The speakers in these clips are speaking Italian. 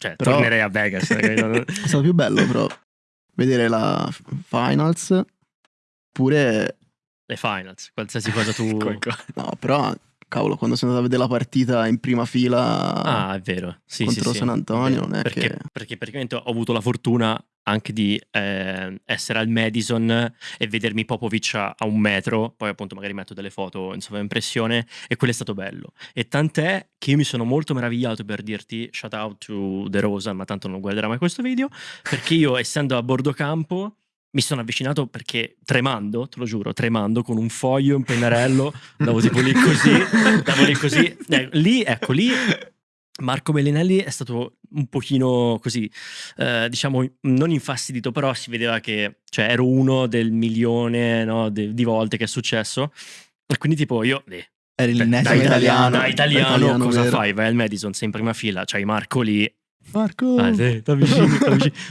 cioè, Però- tornerei a Vegas. È stato più bello però vedere la finals pure Le finals, qualsiasi cosa tu... No, però cavolo, quando sono andato a vedere la partita in prima fila Ah, è vero. Sì, contro sì. San Antonio, non è perché, che perché praticamente ho avuto la fortuna anche di eh, essere al Madison e vedermi Popovic a, a un metro, poi appunto magari metto delle foto in sovraimpressione e quello è stato bello. E tant'è che io mi sono molto meravigliato per dirti shout out to The Rosa, ma tanto non guarderà mai questo video, perché io essendo a bordo campo mi sono avvicinato perché tremando, te lo giuro, tremando con un foglio, un pennarello, andavo tipo lì così, andavo lì così. Eh, lì, ecco, lì Marco Bellinelli è stato un pochino così, eh, diciamo, non infastidito, però si vedeva che cioè, ero uno del milione no, de- di volte che è successo. E quindi tipo io... eh, Eri l'innesimo da italiano. italiano, italiano, cosa vero. fai? Vai al Madison, sei in prima fila, c'hai Marco lì. Marco Ah, vicino, da vicino.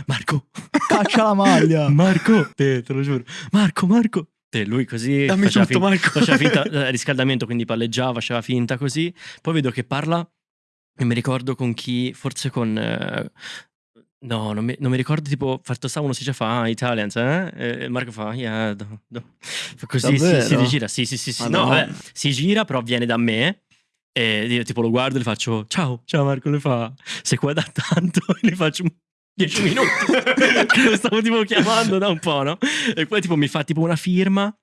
Marco, Caccia la maglia. Marco, te, te lo giuro. Marco, Marco. Te, lui così Dammi faceva, tutto, fin- Marco. faceva finta eh, riscaldamento, quindi palleggiava, faceva finta così. Poi vedo che parla e mi ricordo con chi, forse con... eh, no, non mi, non mi ricordo, tipo, fatto sta uno si dice fa, ah, Italians, eh? E Marco fa, yeah, do, do." Così si, si rigira, sì, sì, sì, sì. No, Madonna. vabbè, si gira, però viene da me. E io tipo lo guardo e le faccio ciao, ciao Marco, le fa sei qua da tanto e le faccio 10 minuti che lo stavo tipo chiamando da un po', no? E poi tipo mi fa tipo una firma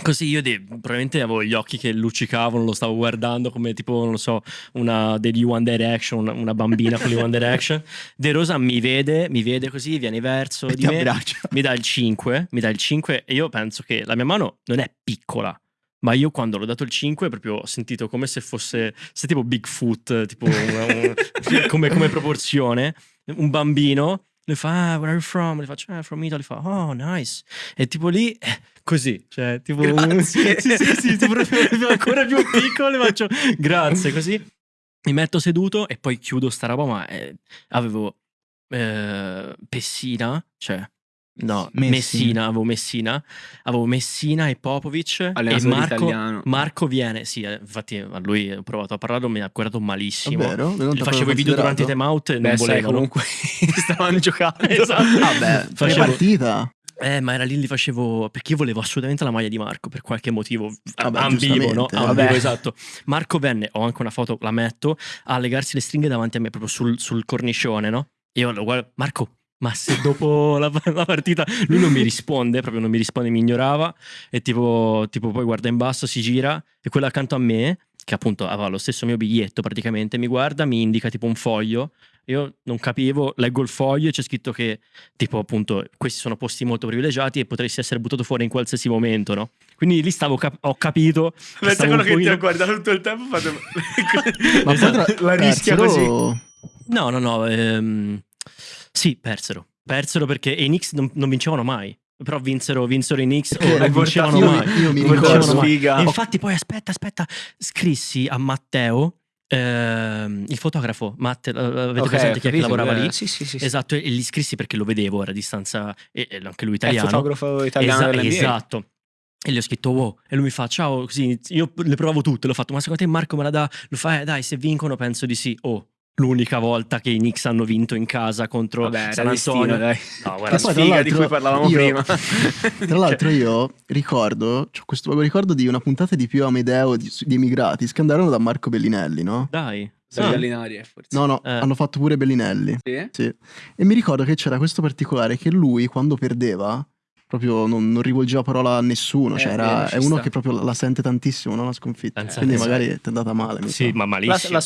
Così io de- probabilmente avevo gli occhi che luccicavano, lo stavo guardando come tipo, non lo so, una degli One Direction, una, una bambina con gli One Direction. De Rosa mi vede, mi vede così, viene verso E di me, abbraccia. mi dà il 5, mi dà il 5 e io penso che la mia mano non è piccola, ma io quando l'ho dato il 5 proprio ho sentito come se fosse, se tipo Bigfoot, tipo una- un- come, come proporzione, un bambino. Le fa, ah, where are you from? Le faccio, ah, from Italy. Fa, oh, nice. E tipo lì, eh, così, cioè, tipo... Grazie. sì, sì, sì, tipo ancora più piccolo, le faccio, grazie, così. Mi metto seduto e poi chiudo sta roba, ma eh, avevo eh, Pessina, cioè... No, Messina. Messina, avevo Messina, avevo Messina e Popovic e Marco, italiano. Marco viene, sì, eh, infatti a lui ho provato a parlarlo, mi ha guardato malissimo. Davvero? Non Gli t'avevo facevo i video durante i time out e Beh, non sai, volevano. comunque stavano giocando. Esatto. Vabbè, Facevo- fai partita. Eh, ma era lì li facevo perché io volevo assolutamente la maglia di Marco per qualche motivo. Vabbè, ambivo, no? giustamente. Ambivo, Vabbè. esatto. Marco venne, ho anche una foto, la metto, a legarsi le stringhe davanti a me, proprio sul, sul cornicione, no? Io lo guardo, Marco, ma se dopo la, la partita lui non mi risponde, proprio non mi risponde, mi ignorava e tipo, tipo poi guarda in basso, si gira e quello accanto a me, che appunto aveva lo stesso mio biglietto praticamente, mi guarda, mi indica tipo un foglio. Io non capivo, leggo il foglio e c'è scritto che tipo appunto questi sono posti molto privilegiati e potresti essere buttato fuori in qualsiasi momento, no? Quindi lì stavo cap- ho capito. Pensa quello che ti pochino- ha guardato tutto il tempo. Fate... Ma Esatto. La rischia persero- No, no, no. ehm, sì, persero. Persero perché i Knicks non, non vincevano mai. Però vinsero, vinsero i Knicks o non vincevano io, mai. mi, io mi ricordo. E infatti poi aspetta, aspetta, scrissi a Matteo, ehm, il fotografo, Matte, eh, avete Ok, presente chi è che lavorava eh, lì? Sì, sì, sì. Esatto, e gli scrissi perché lo vedevo, era a distanza, e, e anche lui È il italiano. fotografo italiano Esa- esatto. E gli ho scritto wow. E lui mi fa ciao. Così io le provavo tutte. L'ho fatto. Ma secondo te Marco me la dà? Lo fa, eh, dai, se vincono penso di sì. Oh, l'unica volta che i Knicks hanno vinto in casa contro Vabbè, San Antonio. dai. No, La guarda, poi, tra sfiga di l'altro, cui parlavamo io- prima. Tra l'altro io ricordo, c'ho questo vago ricordo di una puntata di Pio Amedeo di, di Emigrati che andarono da Marco Bellinelli, no? dai. Sono Ah, eh, forse. No, no, Eh. hanno fatto pure Bellinelli. Sì? Sì. E mi ricordo che c'era questo particolare che lui quando perdeva proprio non, non rivolgeva parola a nessuno, Eh, cioè era- è uno sta. che proprio la sente tantissimo, no? la sconfitta. Pensa Quindi te. magari ti è andata male. mi Sì, sa. ma La, malissimo. la